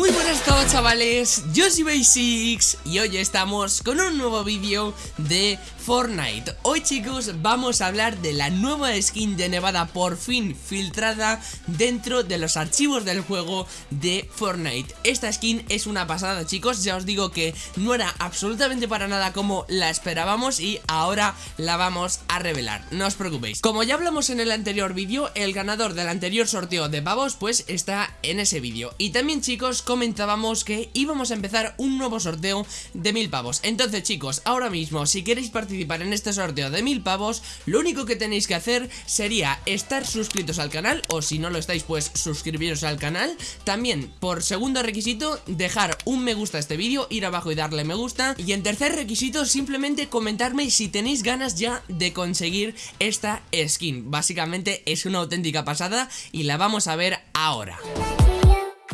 Muy Buenas a todos chavales, yo soy Basics y hoy estamos con un nuevo vídeo de Fortnite. Hoy chicos vamos a hablar de la nueva skin de Nevada por fin filtrada dentro de los archivos del juego de Fortnite. Esta skin es una pasada chicos, ya os digo que no era absolutamente para nada como la esperábamos y ahora la vamos a revelar, no os preocupéis. Como ya hablamos en el anterior vídeo, el ganador del anterior sorteo de pavos pues está en ese vídeo. Y también chicos comentábamos que íbamos a empezar un nuevo sorteo de mil pavos. Entonces chicos, ahora mismo si queréis participar en este sorteo de mil pavos Lo único que tenéis que hacer sería estar suscritos al canal O si no lo estáis pues suscribiros al canal. También por segundo requisito dejar un me gusta a este vídeo Ir abajo y darle me gusta. Y en tercer requisito simplemente comentarme si tenéis ganas ya de conseguir esta skin. Básicamente es una auténtica pasada y la vamos a ver ahora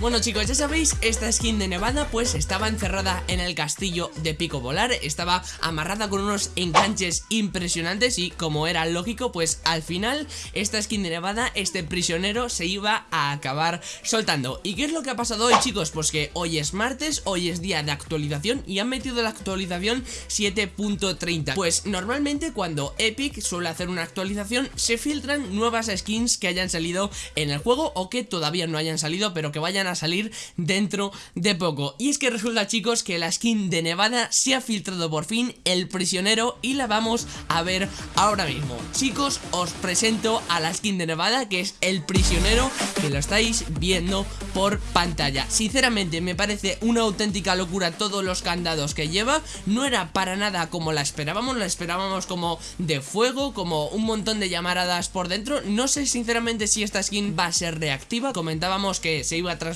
bueno chicos, ya sabéis, esta skin de Nevada pues estaba encerrada en el castillo de Pico Volar. Estaba amarrada con unos enganches impresionantes y como era lógico pues al final esta skin de Nevada, este prisionero se iba a acabar soltando. ¿Y qué es lo que ha pasado hoy chicos? Pues que hoy es martes, hoy es día de actualización y han metido la actualización 7.30 Pues normalmente cuando Epic suele hacer una actualización se filtran nuevas skins que hayan salido en el juego o que todavía no hayan salido pero que vayan a salir dentro de poco. Y es que resulta chicos que la skin de Nevada se ha filtrado por fin el prisionero y la vamos a ver ahora mismo. Chicos os presento a la skin de Nevada que es el prisionero que lo estáis viendo por pantalla. Sinceramente me parece una auténtica locura todos los candados que lleva. No era para nada como la esperábamos, la esperábamos como de fuego, como un montón de llamaradas por dentro. No sé sinceramente si esta skin va a ser reactiva, comentábamos que se iba a transformar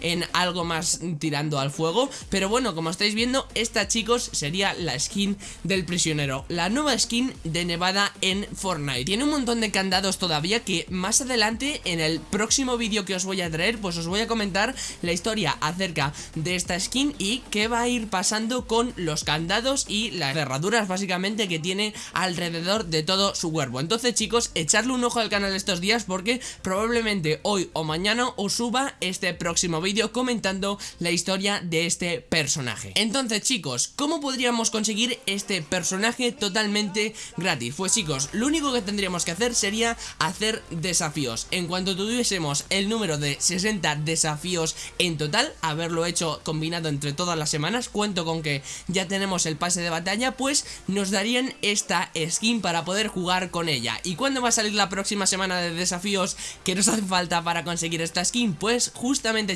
en algo más tirando al fuego. Pero bueno, como estáis viendo, esta chicos sería la skin del prisionero. La nueva skin de Nevada en Fortnite. Tiene un montón de candados todavía que más adelante en el próximo vídeo que os voy a traer Pues os voy a comentar la historia acerca de esta skin y qué va a ir pasando con los candados y las cerraduras básicamente que tiene alrededor de todo su cuerpo. Entonces chicos, echarle un ojo al canal estos días porque probablemente hoy o mañana os suba próximo vídeo comentando la historia de este personaje Entonces chicos, ¿cómo podríamos conseguir este personaje totalmente gratis? Pues chicos, lo único que tendríamos que hacer sería hacer desafíos En cuanto tuviésemos el número de 60 desafíos en total, haberlo hecho combinado entre todas las semanas Cuento con que ya tenemos el pase de batalla, pues nos darían esta skin para poder jugar con ella ¿Y cuándo va a salir la próxima semana de desafíos que nos hace falta para conseguir esta skin? Pues justamente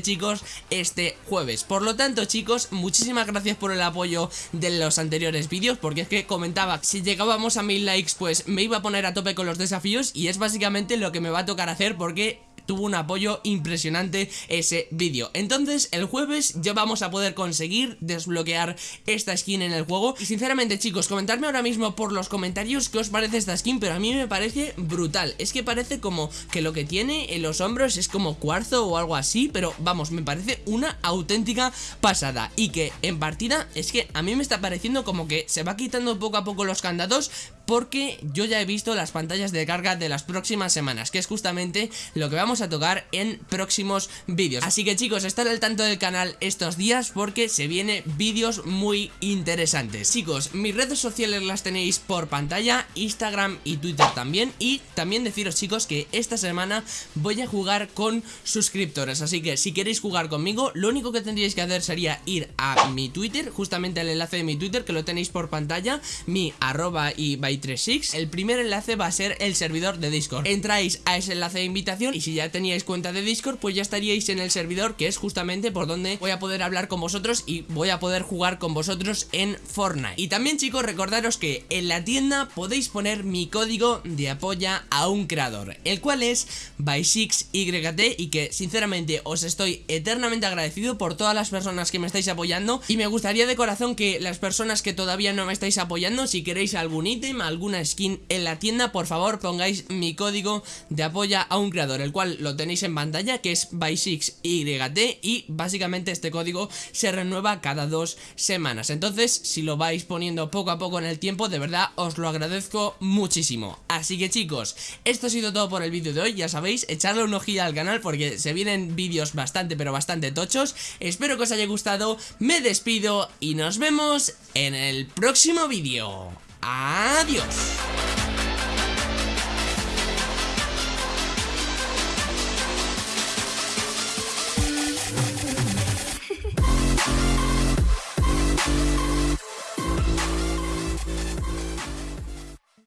chicos este jueves. Por lo tanto chicos muchísimas gracias por el apoyo de los anteriores vídeos Porque es que comentaba si llegábamos a mil likes pues me iba a poner a tope con los desafíos Y es básicamente lo que me va a tocar hacer porque tuvo un apoyo impresionante ese vídeo. Entonces el jueves ya vamos a poder conseguir desbloquear esta skin en el juego. Y sinceramente chicos, comentadme ahora mismo por los comentarios qué os parece esta skin Pero a mí me parece brutal. Es que parece como que lo que tiene en los hombros es como cuarzo o algo así Pero vamos, me parece una auténtica pasada. Y que en partida es que a mí me está pareciendo como que se va quitando poco a poco los candados porque yo ya he visto las pantallas de carga de las próximas semanas, que es justamente lo que vamos a tocar en próximos vídeos. Así que chicos, estar al tanto del canal estos días porque se vienen vídeos muy interesantes. Chicos, mis redes sociales las tenéis por pantalla, Instagram y Twitter también, y también deciros chicos que esta semana voy a jugar con suscriptores, así que si queréis jugar conmigo, lo único que tendríais que hacer sería ir a mi Twitter, justamente el enlace de mi Twitter que lo tenéis por pantalla, mi arroba y 36 El primer enlace va a ser el servidor de Discord Entráis a ese enlace de invitación y si ya teníais cuenta de Discord pues ya estaríais en el servidor que es justamente por donde voy a poder hablar con vosotros y voy a poder jugar con vosotros en Fortnite Y también chicos recordaros que en la tienda podéis poner mi código de apoya a un creador El cual es by6yt y que sinceramente os estoy eternamente agradecido por todas las personas que me estáis apoyando Y me gustaría de corazón que las personas que todavía no me estáis apoyando si queréis algún ítem alguna skin en la tienda, por favor pongáis mi código de apoya a un creador, el cual lo tenéis en pantalla, que es by6YT y básicamente este código se renueva cada dos semanas. Entonces, si lo vais poniendo poco a poco en el tiempo, de verdad os lo agradezco muchísimo. Así que chicos, esto ha sido todo por el vídeo de hoy, ya sabéis, echarle un ojillo al canal porque se vienen vídeos bastante pero bastante tochos. Espero que os haya gustado, me despido y nos vemos en el próximo vídeo. Adiós.